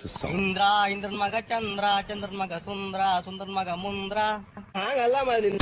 to song. Indra ಇಂದ್ರನ್ ಮಗ ಚಂದ್ರ ಚಂದ್ರನ್ ಮಗ ಸುಂದ್ರ ಸುಂದ್ರನ್ ಮಗ ಮುಂದ್ರ ಹಂಗಲ್ಲ ಮಾಡಿ me